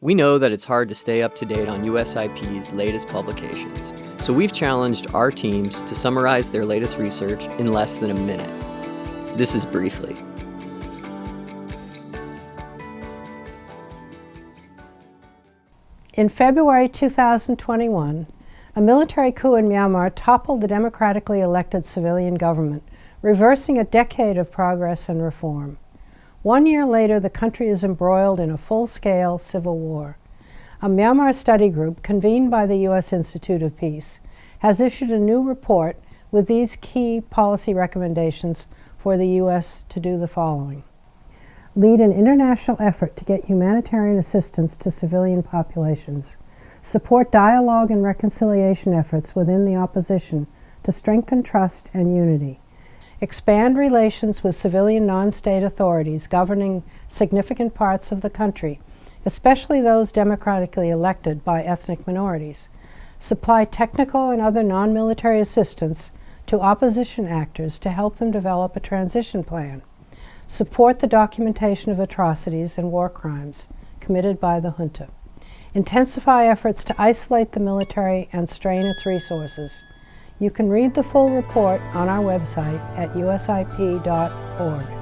We know that it's hard to stay up to date on USIP's latest publications, so we've challenged our teams to summarize their latest research in less than a minute. This is Briefly. In February 2021, a military coup in Myanmar toppled the democratically elected civilian government, reversing a decade of progress and reform. One year later, the country is embroiled in a full-scale civil war. A Myanmar study group convened by the U.S. Institute of Peace has issued a new report with these key policy recommendations for the U.S. to do the following. Lead an international effort to get humanitarian assistance to civilian populations. Support dialogue and reconciliation efforts within the opposition to strengthen trust and unity expand relations with civilian non-state authorities governing significant parts of the country, especially those democratically elected by ethnic minorities, supply technical and other non-military assistance to opposition actors to help them develop a transition plan, support the documentation of atrocities and war crimes committed by the junta, intensify efforts to isolate the military and strain its resources, you can read the full report on our website at usip.org.